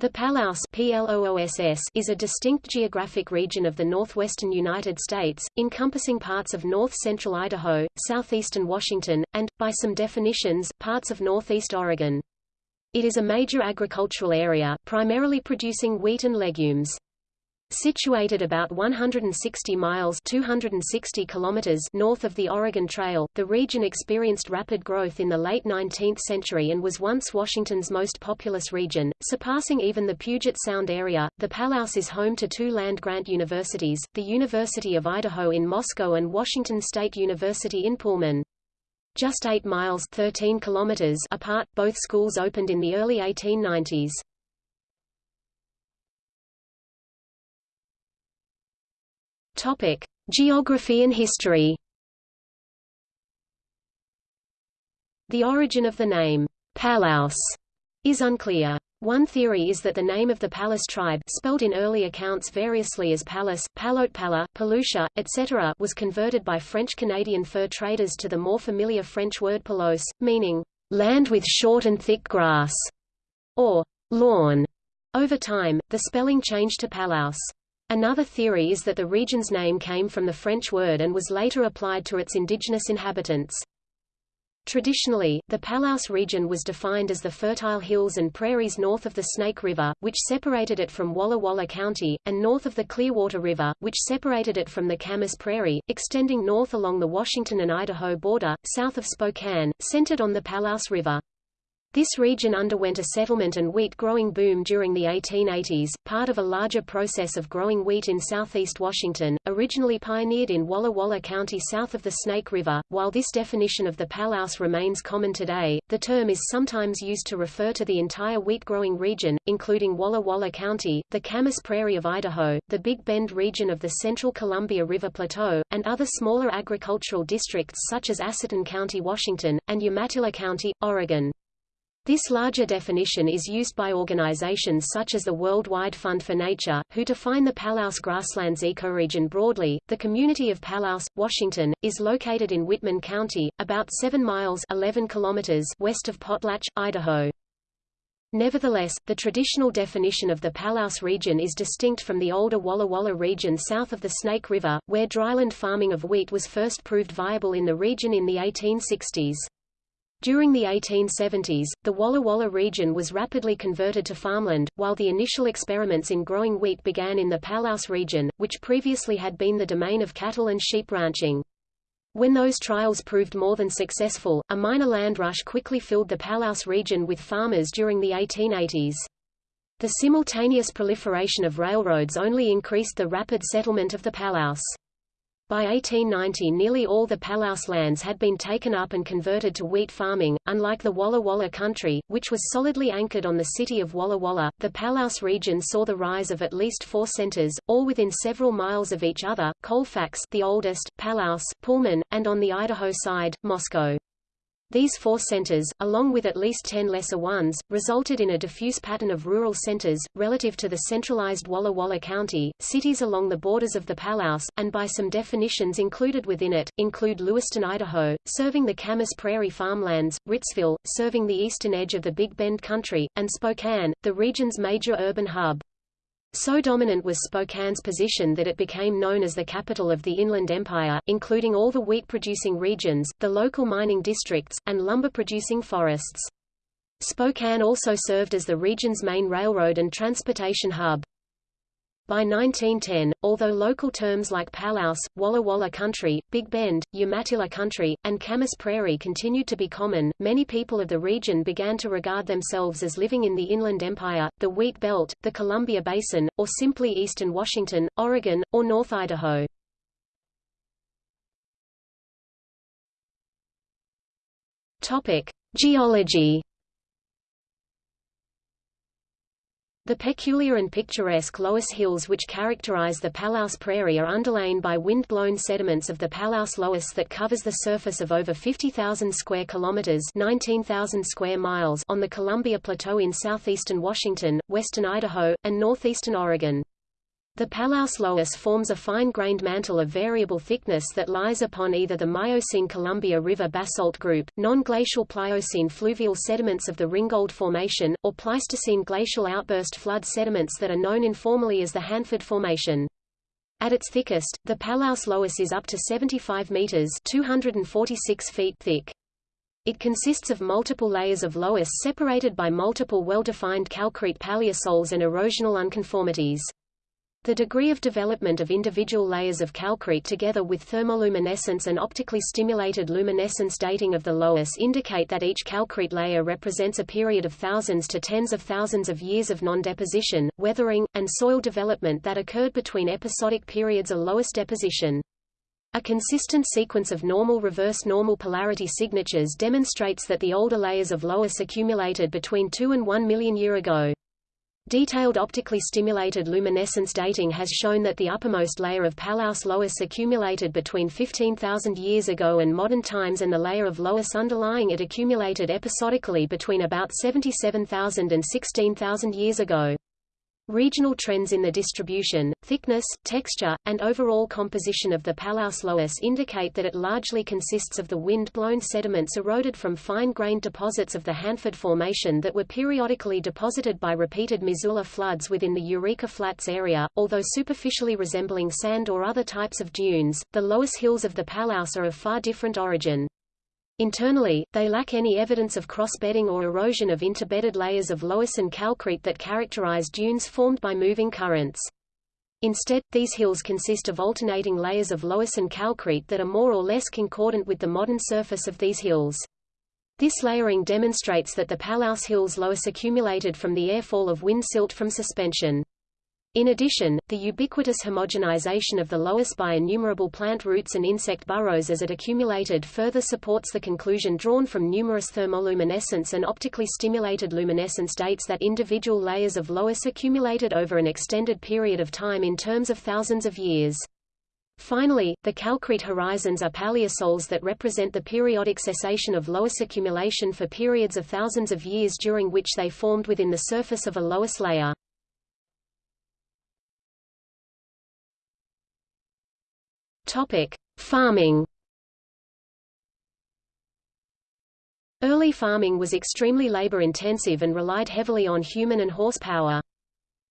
The Palouse is a distinct geographic region of the northwestern United States, encompassing parts of north-central Idaho, southeastern Washington, and, by some definitions, parts of northeast Oregon. It is a major agricultural area, primarily producing wheat and legumes. Situated about 160 miles 260 kilometers north of the Oregon Trail, the region experienced rapid growth in the late 19th century and was once Washington's most populous region, surpassing even the Puget Sound area. The Palouse is home to two land-grant universities, the University of Idaho in Moscow and Washington State University in Pullman. Just 8 miles 13 kilometers apart, both schools opened in the early 1890s. Topic: Geography and history. The origin of the name Palouse is unclear. One theory is that the name of the Palus tribe spelled in early accounts variously as Palus, Palotpala, Palusha, etc. was converted by French-Canadian fur traders to the more familiar French word pelouse, meaning, land with short and thick grass, or lawn. Over time, the spelling changed to Palouse. Another theory is that the region's name came from the French word and was later applied to its indigenous inhabitants. Traditionally, the Palouse region was defined as the fertile hills and prairies north of the Snake River, which separated it from Walla Walla County, and north of the Clearwater River, which separated it from the Camas Prairie, extending north along the Washington and Idaho border, south of Spokane, centered on the Palouse River. This region underwent a settlement and wheat-growing boom during the 1880s, part of a larger process of growing wheat in southeast Washington, originally pioneered in Walla Walla County south of the Snake River. While this definition of the Palouse remains common today, the term is sometimes used to refer to the entire wheat-growing region, including Walla Walla County, the Camas Prairie of Idaho, the Big Bend region of the central Columbia River Plateau, and other smaller agricultural districts such as Asotin County, Washington, and Umatilla County, Oregon. This larger definition is used by organizations such as the Worldwide Fund for Nature, who define the Palouse grasslands ecoregion broadly. The community of Palouse, Washington, is located in Whitman County, about 7 miles 11 kilometers west of Potlatch, Idaho. Nevertheless, the traditional definition of the Palouse region is distinct from the older Walla Walla region south of the Snake River, where dryland farming of wheat was first proved viable in the region in the 1860s. During the 1870s, the Walla Walla region was rapidly converted to farmland, while the initial experiments in growing wheat began in the Palouse region, which previously had been the domain of cattle and sheep ranching. When those trials proved more than successful, a minor land rush quickly filled the Palouse region with farmers during the 1880s. The simultaneous proliferation of railroads only increased the rapid settlement of the Palouse. By 1890 nearly all the Palouse lands had been taken up and converted to wheat farming. Unlike the Walla Walla country, which was solidly anchored on the city of Walla Walla, the Palouse region saw the rise of at least four centers, all within several miles of each other, Colfax the oldest, Palouse, Pullman, and on the Idaho side, Moscow. These four centers, along with at least ten lesser ones, resulted in a diffuse pattern of rural centers, relative to the centralized Walla Walla County. Cities along the borders of the Palouse, and by some definitions included within it, include Lewiston, Idaho, serving the Camas Prairie farmlands, Ritzville, serving the eastern edge of the Big Bend country, and Spokane, the region's major urban hub. So dominant was Spokane's position that it became known as the capital of the Inland Empire, including all the wheat-producing regions, the local mining districts, and lumber-producing forests. Spokane also served as the region's main railroad and transportation hub. By 1910, although local terms like Palouse, Walla Walla Country, Big Bend, Umatilla Country, and Camas Prairie continued to be common, many people of the region began to regard themselves as living in the Inland Empire, the Wheat Belt, the Columbia Basin, or simply eastern Washington, Oregon, or North Idaho. Topic: Geology The peculiar and picturesque Loess Hills which characterize the Palouse Prairie are underlain by wind-blown sediments of the Palouse Loess that covers the surface of over 50,000 square kilometers 19,000 square miles on the Columbia Plateau in southeastern Washington, western Idaho, and northeastern Oregon. The Palouse loess forms a fine-grained mantle of variable thickness that lies upon either the Miocene-Columbia River basalt group, non-glacial Pliocene fluvial sediments of the Ringgold Formation, or Pleistocene glacial outburst flood sediments that are known informally as the Hanford Formation. At its thickest, the Palouse loess is up to 75 meters 246 feet thick. It consists of multiple layers of loess separated by multiple well-defined calcrete paleosols and erosional unconformities. The degree of development of individual layers of calcrete together with thermoluminescence and optically stimulated luminescence dating of the loess indicate that each calcrete layer represents a period of thousands to tens of thousands of years of non-deposition, weathering, and soil development that occurred between episodic periods of loess deposition. A consistent sequence of normal reverse normal polarity signatures demonstrates that the older layers of loess accumulated between 2 and 1 million year ago. Detailed optically stimulated luminescence dating has shown that the uppermost layer of Palouse loess accumulated between 15,000 years ago and modern times and the layer of loess underlying it accumulated episodically between about 77,000 and 16,000 years ago. Regional trends in the distribution, thickness, texture, and overall composition of the Palouse loess indicate that it largely consists of the wind-blown sediments eroded from fine-grained deposits of the Hanford Formation that were periodically deposited by repeated Missoula floods within the Eureka Flats area. Although superficially resembling sand or other types of dunes, the loess hills of the Palouse are of far different origin. Internally, they lack any evidence of cross-bedding or erosion of interbedded layers of loess and calcrete that characterize dunes formed by moving currents. Instead, these hills consist of alternating layers of loess and calcrete that are more or less concordant with the modern surface of these hills. This layering demonstrates that the Palouse Hills loess accumulated from the airfall of wind silt from suspension. In addition, the ubiquitous homogenization of the loess by innumerable plant roots and insect burrows as it accumulated further supports the conclusion drawn from numerous thermoluminescence and optically stimulated luminescence dates that individual layers of loess accumulated over an extended period of time in terms of thousands of years. Finally, the calcrete horizons are paleosols that represent the periodic cessation of loess accumulation for periods of thousands of years during which they formed within the surface of a loess layer. Topic: Farming. Early farming was extremely labor-intensive and relied heavily on human and horsepower.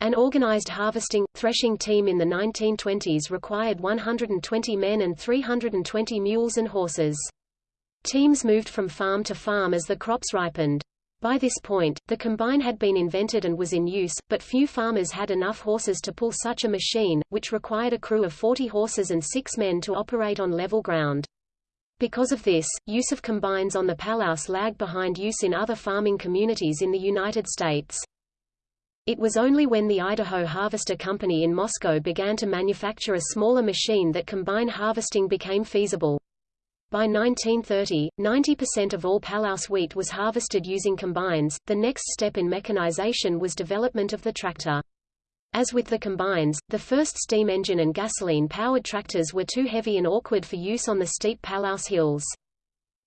An organized harvesting, threshing team in the 1920s required 120 men and 320 mules and horses. Teams moved from farm to farm as the crops ripened. By this point, the combine had been invented and was in use, but few farmers had enough horses to pull such a machine, which required a crew of 40 horses and six men to operate on level ground. Because of this, use of combines on the Palouse lagged behind use in other farming communities in the United States. It was only when the Idaho Harvester Company in Moscow began to manufacture a smaller machine that combine harvesting became feasible. By 1930, 90% of all Palouse wheat was harvested using combines. The next step in mechanization was development of the tractor. As with the combines, the first steam engine and gasoline-powered tractors were too heavy and awkward for use on the steep Palouse hills.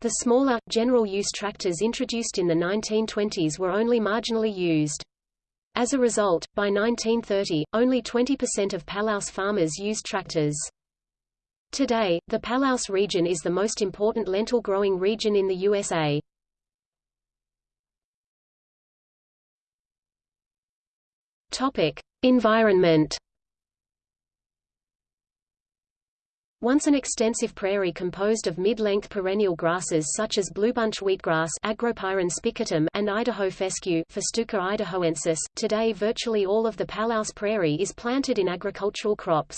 The smaller, general-use tractors introduced in the 1920s were only marginally used. As a result, by 1930, only 20% of Palouse farmers used tractors. Today, the Palouse region is the most important lentil-growing region in the USA. Topic: Environment. Once an extensive prairie composed of mid-length perennial grasses such as bluebunch wheatgrass Agropyron spicatum and Idaho fescue Festuca idahoensis, today virtually all of the Palouse prairie is planted in agricultural crops.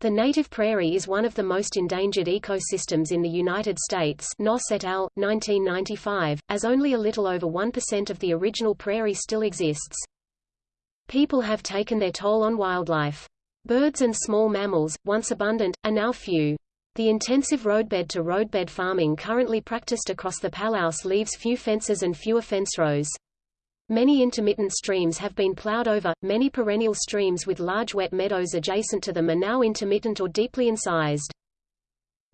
The native prairie is one of the most endangered ecosystems in the United States Noss et al., 1995, as only a little over 1% of the original prairie still exists. People have taken their toll on wildlife. Birds and small mammals, once abundant, are now few. The intensive roadbed to roadbed farming currently practiced across the Palouse leaves few fences and fewer fence rows. Many intermittent streams have been plowed over, many perennial streams with large wet meadows adjacent to them are now intermittent or deeply incised.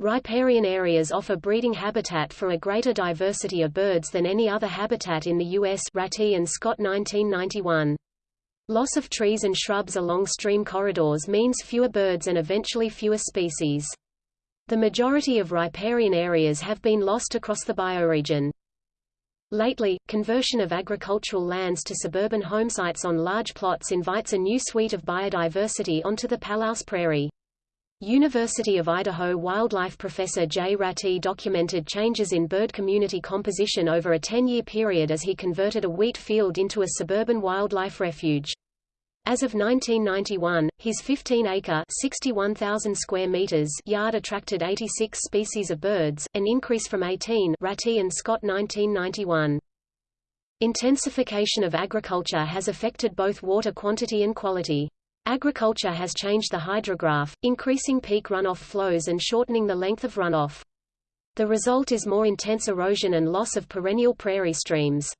Riparian areas offer breeding habitat for a greater diversity of birds than any other habitat in the U.S. Ratti and Scott 1991. Loss of trees and shrubs along stream corridors means fewer birds and eventually fewer species. The majority of riparian areas have been lost across the bioregion. Lately, conversion of agricultural lands to suburban homesites on large plots invites a new suite of biodiversity onto the Palouse Prairie. University of Idaho wildlife professor Jay Ratti documented changes in bird community composition over a 10-year period as he converted a wheat field into a suburban wildlife refuge. As of 1991, his 15-acre (61,000 square meters) yard attracted 86 species of birds, an increase from 18 Ratti and Scott 1991. Intensification of agriculture has affected both water quantity and quality. Agriculture has changed the hydrograph, increasing peak runoff flows and shortening the length of runoff. The result is more intense erosion and loss of perennial prairie streams.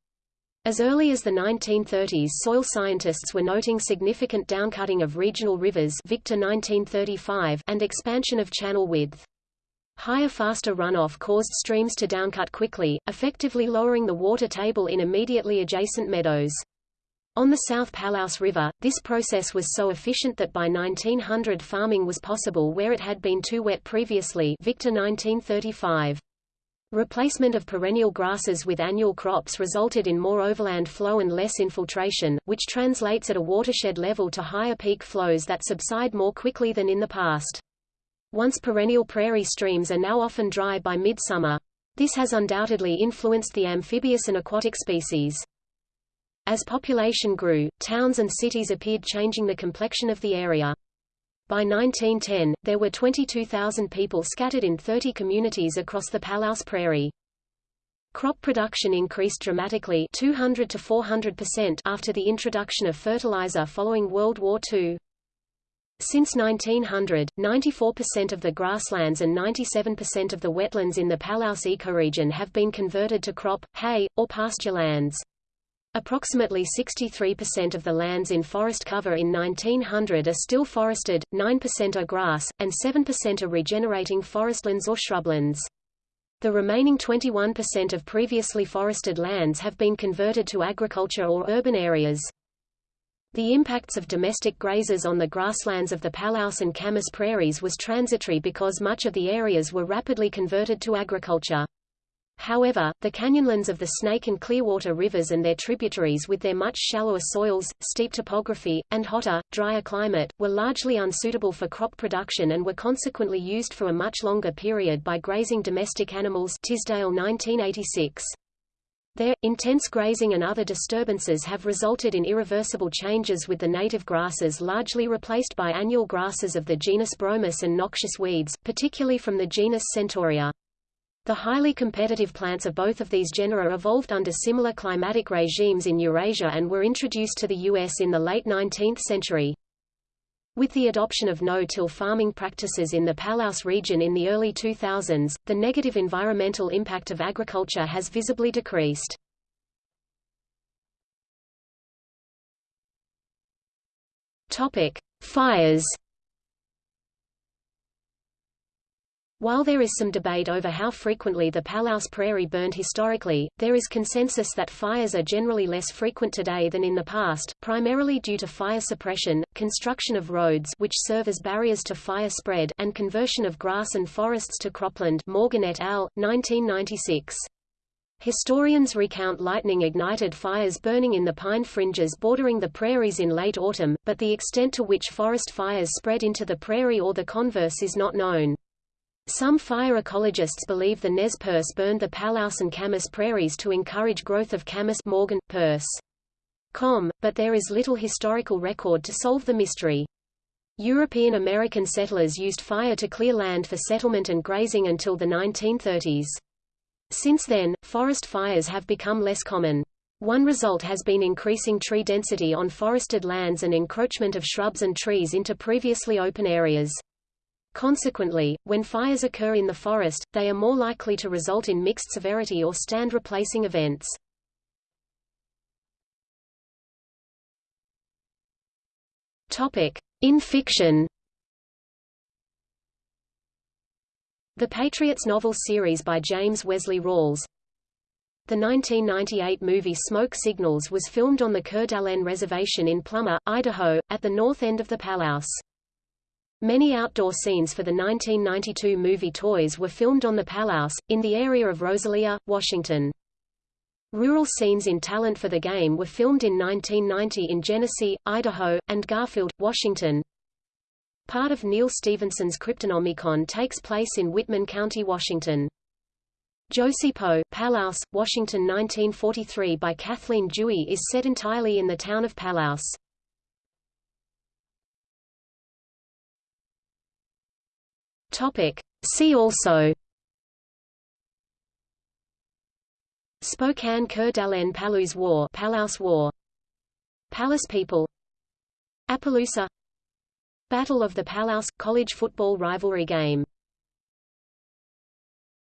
As early as the 1930s soil scientists were noting significant downcutting of regional rivers Victor 1935 and expansion of channel width. Higher faster runoff caused streams to downcut quickly, effectively lowering the water table in immediately adjacent meadows. On the South Palouse River, this process was so efficient that by 1900 farming was possible where it had been too wet previously Victor 1935. Replacement of perennial grasses with annual crops resulted in more overland flow and less infiltration, which translates at a watershed level to higher peak flows that subside more quickly than in the past. Once perennial prairie streams are now often dry by midsummer. This has undoubtedly influenced the amphibious and aquatic species. As population grew, towns and cities appeared changing the complexion of the area. By 1910, there were 22,000 people scattered in 30 communities across the Palouse Prairie. Crop production increased dramatically 200 to 400% after the introduction of fertilizer following World War II. Since 1900, 94% of the grasslands and 97% of the wetlands in the Palouse ecoregion have been converted to crop, hay, or pasture lands. Approximately 63% of the lands in forest cover in 1900 are still forested, 9% are grass, and 7% are regenerating forestlands or shrublands. The remaining 21% of previously forested lands have been converted to agriculture or urban areas. The impacts of domestic grazers on the grasslands of the Palouse and Camas prairies was transitory because much of the areas were rapidly converted to agriculture. However, the canyonlands of the Snake and Clearwater rivers and their tributaries with their much shallower soils, steep topography, and hotter, drier climate, were largely unsuitable for crop production and were consequently used for a much longer period by grazing domestic animals Tisdale 1986. There, intense grazing and other disturbances have resulted in irreversible changes with the native grasses largely replaced by annual grasses of the genus Bromus and noxious weeds, particularly from the genus Centaurea. The highly competitive plants of both of these genera evolved under similar climatic regimes in Eurasia and were introduced to the U.S. in the late 19th century. With the adoption of no-till farming practices in the Palouse region in the early 2000s, the negative environmental impact of agriculture has visibly decreased. Topic: Fires While there is some debate over how frequently the Palouse Prairie burned historically, there is consensus that fires are generally less frequent today than in the past, primarily due to fire suppression, construction of roads which serve as barriers to fire spread, and conversion of grass and forests to cropland Morgan et al., 1996. Historians recount lightning-ignited fires burning in the pine fringes bordering the prairies in late autumn, but the extent to which forest fires spread into the prairie or the converse is not known. Some fire ecologists believe the Nez Perce burned the Palouse and Camas prairies to encourage growth of Camas Morgan, Perce. Com, but there is little historical record to solve the mystery. European American settlers used fire to clear land for settlement and grazing until the 1930s. Since then, forest fires have become less common. One result has been increasing tree density on forested lands and encroachment of shrubs and trees into previously open areas. Consequently, when fires occur in the forest, they are more likely to result in mixed severity or stand-replacing events. In fiction The Patriots novel series by James Wesley Rawles The 1998 movie Smoke Signals was filmed on the d'Alene Reservation in Plummer, Idaho, at the north end of the Palouse. Many outdoor scenes for the 1992 movie Toys were filmed on the Palouse, in the area of Rosalia, Washington. Rural scenes in Talent for the Game were filmed in 1990 in Genesee, Idaho, and Garfield, Washington. Part of Neal Stephenson's Cryptonomicon takes place in Whitman County, Washington. Josie Poe, Palouse, Washington 1943 by Kathleen Duey is set entirely in the town of Palouse. Topic. See also. Spokane Coeur d'Alene Palouse War Palouse War. Palus People. Appaloosa. Battle of the Palouse – college football rivalry game